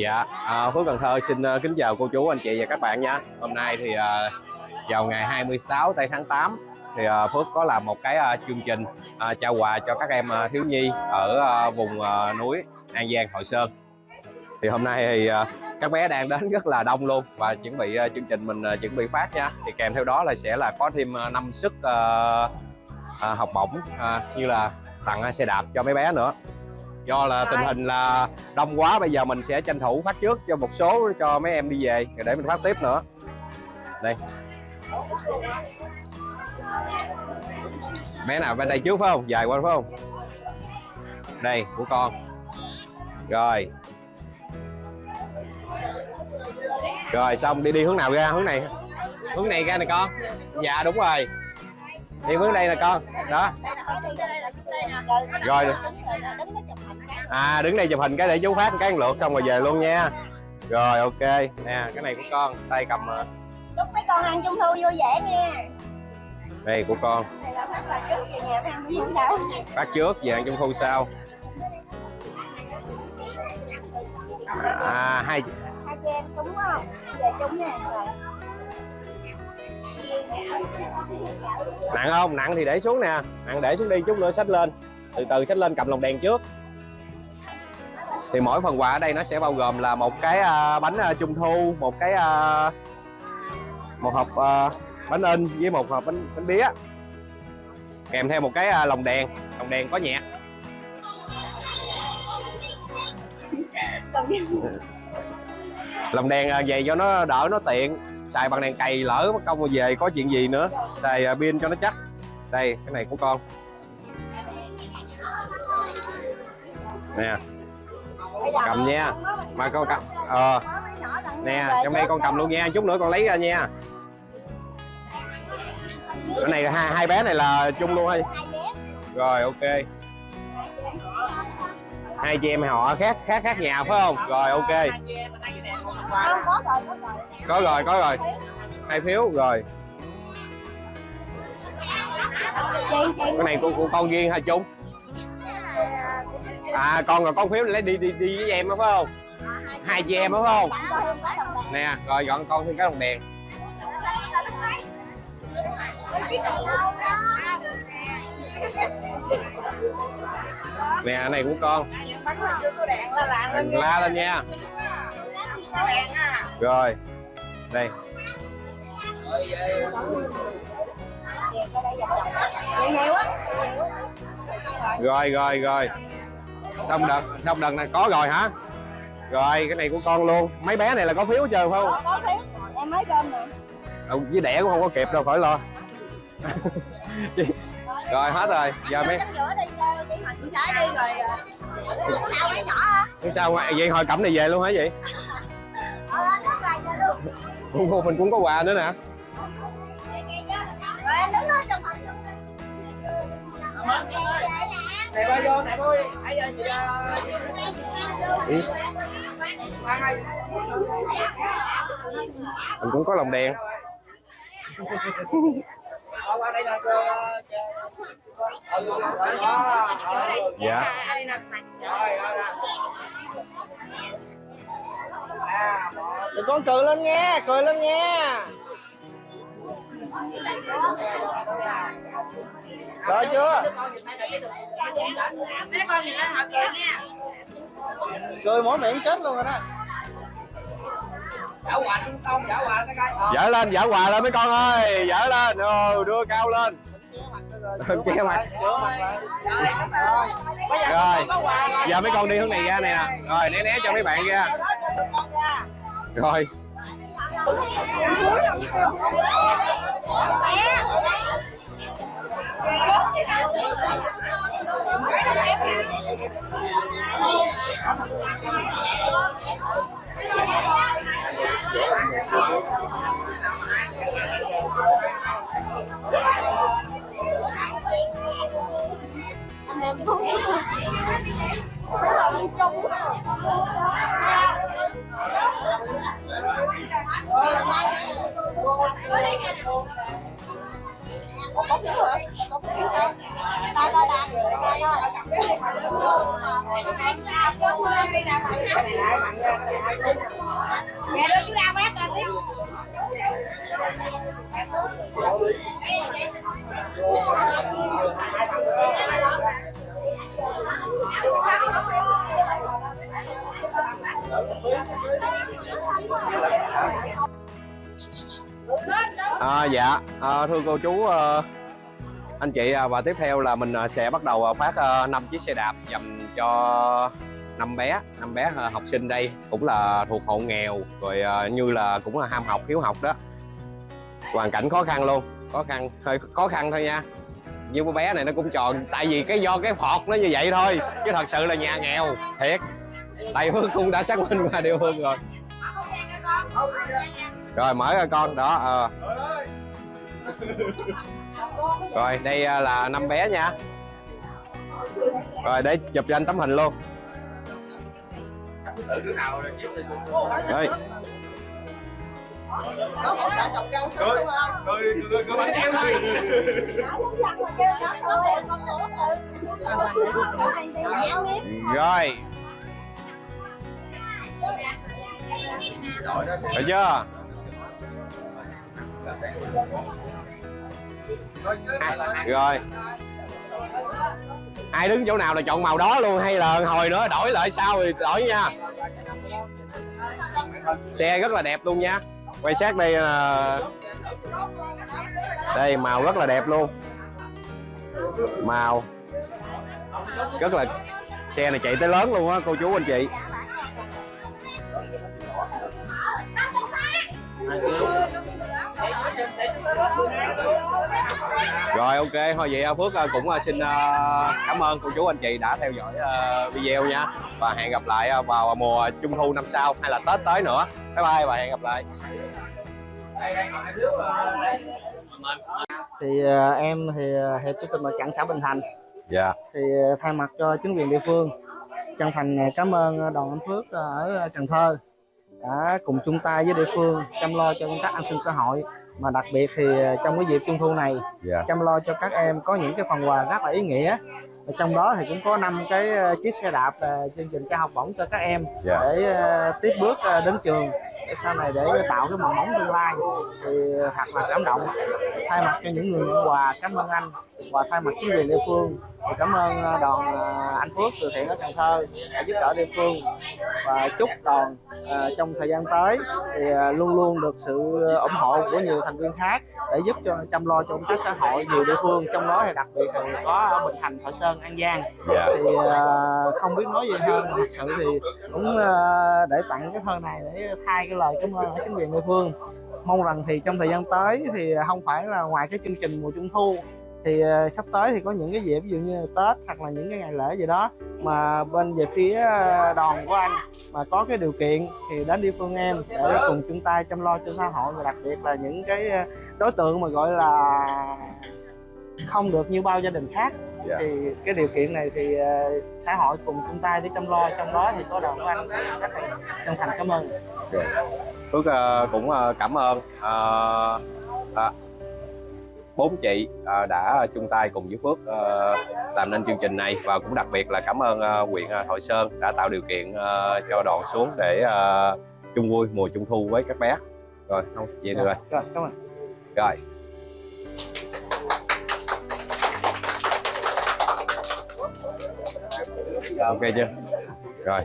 Dạ, à, Phước Cần Thơ xin uh, kính chào cô chú, anh chị và các bạn nha. Hôm nay thì uh, vào ngày 26 tây tháng 8 thì uh, Phước có làm một cái uh, chương trình uh, trao quà cho các em uh, thiếu nhi ở uh, vùng uh, núi An Giang, Hội Sơn. Thì hôm nay thì uh, các bé đang đến rất là đông luôn và chuẩn bị uh, chương trình mình uh, chuẩn bị phát nha. Thì kèm theo đó là sẽ là có thêm uh, 5 sức uh, uh, học bổng uh, như là tặng uh, xe đạp cho mấy bé nữa do là tình hình là đông quá bây giờ mình sẽ tranh thủ phát trước cho một số cho mấy em đi về. Để mình phát tiếp nữa. Đây. Bé nào bên đây trước phải không? Dài qua phải không? Đây của con. Rồi. Rồi xong đi đi hướng nào ra? Hướng này. Hướng này ra này con. Dạ đúng rồi. Đi hướng đây nè con. Đó. Rồi à đứng đây chụp hình cái để chú phát cái lượt xong rồi về luôn nha. Rồi ok. Nè cái này của con tay cầm chúc mấy con ăn trung thu vui vẻ nha. Đây của con. Này là phát quà trước về nhà ăn trung thu sau phát trước về ăn trung thu sau. À hai hai chị em trúng không? Về trúng nè rồi nặng không? Nặng thì để xuống nè. Nặng để xuống đi chút nữa xách lên. Từ từ xách lên cầm lồng đèn trước thì mỗi phần quà ở đây nó sẽ bao gồm là một cái à, bánh à, trung thu, một cái à, một hộp bánh in với một hộp bánh bánh bía. Kèm theo một cái lồng đèn lồng đèn có nhạc. Lồng đèn về cho nó đỡ nó tiện, xài bằng đèn cày lỡ mất công về có chuyện gì nữa, xài pin cho nó chắc. Đây, cái này của con. Nè cầm nha. Mà con cầm. Ờ. Nè trong đây con cầm luôn nha. Chút nữa con lấy ra nha. Cái này hai hai bé này là chung luôn hay? Rồi ok. Hai chị em họ khác khác khác nhà phải không? Rồi ok. Có rồi có rồi. Hai phiếu rồi. Cái này của, của con riêng hay chung? À con rồi con phiếu lấy đi đi đi với em đó phải không? Hai chị em đó phải không? Nè, rồi gọn con thêm cái đồng đèn. Nè này của con. Đèn la lên nha. Rồi, đây. Rồi rồi rồi xong đợt xong đợt này có rồi hả? Rồi cái này của con luôn. Mấy bé này là có phiếu chưa phải không? Có có phiếu. Em mới cơm nè. Ừ, với đẻ cũng không có kịp đâu khỏi lo. Rồi hết rồi. Giờ mấy rồi ờ, sao vậy hồi cẩm này về luôn hả vậy? Ờ cũng mình cũng có quà nữa nè. Rồi đứng hình này ba vô này thôi ai giờ chị ừ. Ơi mình cũng có lồng đèn Ờ, ừ dạ à đừng con cười lên nha cười lên nha rồi chưa? Mấy con nhìn lên họ cười nha. Cười mỗi miệng chết luôn rồi đó. Giả quà công giả quà cái. Cái dở lên dở quà lên mấy con ơi. Dở lên. Ừ, đưa cao lên. Che mặt. Rồi giờ mấy con đi hướng này ra nè. Rồi né né cho mấy bạn ra. Rồi Yeah. À, dạ. À, thưa cô chú ờ, anh chị à, và tiếp theo là mình à, sẽ bắt đầu à, phát à, 5 chiếc xe đạp dành cho năm bé năm bé à, học sinh đây cũng là thuộc hộ nghèo rồi à, như là cũng là ham học hiếu học đó. Hoàn cảnh khó khăn luôn khó khăn hơi khó khăn thôi nha. Như cô bé này nó cũng tròn tại vì cái do cái phọt nó như vậy thôi chứ thật sự là nhà nghèo thiệt. Tại Hương cũng đã xác minh qua địa phương rồi. Rồi mở ra con đó ờ. rồi đây à, là năm bé nha. Rồi để chụp cho anh tấm hình luôn. Đây. Có hỗ trợ sớm không? Cười, cười, cười bánh em rồi. Được chưa? À, rồi. Ai đứng chỗ nào là chọn màu đó luôn hay là hồi nữa đổi lại sau thì đổi nha. Xe rất là đẹp luôn nha. Quay sát đây là đây màu rất là đẹp luôn. Màu. Rất là xe này chạy tới lớn luôn á cô chú anh chị rồi ok. Thôi vậy à, Phước à, cũng à, xin cảm ơn cô chú anh chị đã theo dõi video nha. Và hẹn gặp lại vào mùa trung thu năm sau hay là Tết tới nữa. Bye bye và hẹn gặp lại. Thì em thì hiệp chủ tịch mặt trận xã Bình Thành. Dạ. Thì thay mặt cho chính quyền địa phương chân thành cảm ơn đoàn anh Phước ở Cần Thơ đã cùng chung tay với địa phương chăm lo cho công tác an sinh xã hội mà đặc biệt thì ờ, trong cái dịp trung thu này dạ. chăm lo cho các em có những cái phần quà rất là ý nghĩa. Và trong đó thì cũng có năm cái ờ, chiếc xe đạp ờ, chương trình trao học bổng cho các em dạ. để tiếp bước đến trường sau này để tạo cái mầm móng tương lai? Thì thật là cảm động. Thay mặt cho những người nhận quà cảm ơn anh. Và thay mặt chính quyền địa phương thì cảm ơn ờ, đoàn ờ, anh Phước từ thiện ở Cần Thơ đã giúp đỡ địa phương. Và chúc đoàn ờ, trong thời gian tới thì luôn luôn được sự ủng hộ của nhiều thành viên khác để giúp cho chăm lo cho công tác xã hội nhiều địa phương. Trong đó thì đặc biệt thì có ở Bình Thành, Thoại Sơn, An Giang. Dạ. Thì không biết nói gì hơn. Thật sự thì cũng để tặng cái thơ này để thay cái lời cảm ơn chính quyền địa phương. Mong rằng thì trong thời gian tới thì không phải là ngoài cái chương trình mùa trung thu, thì ờ, sắp tới thì có những cái dịp, ví dụ như Tết hoặc là những cái ngày lễ gì đó mà bên về phía ờ, đoàn của anh mà có cái điều kiện thì đến địa phương em để cùng chung tay chăm lo cho xã hội và đặc biệt là những cái ờ, đối tượng mà, gọi là, không được như bao gia đình khác. Dạ. thì cái điều kiện này thì ờ, xã hội cùng chung tay để chăm lo trong đó thì có đoàn của anh rất là chân thành cảm ơn. Phước ờ, cũng ờ, cảm ơn ờ, à, bốn chị ờ, đã chung tay cùng với Phước ờ, làm nên chương trình này. Và cũng đặc biệt là cảm ơn ờ, huyện ờ, Thoại Sơn đã tạo điều kiện ờ, cho đoàn xuống để ờ, chung vui mùa trung thu với các bé. Rồi không vậy được rồi. Rồi cảm ơn. Rồi Dạ, ok chưa? Rồi.